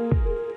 you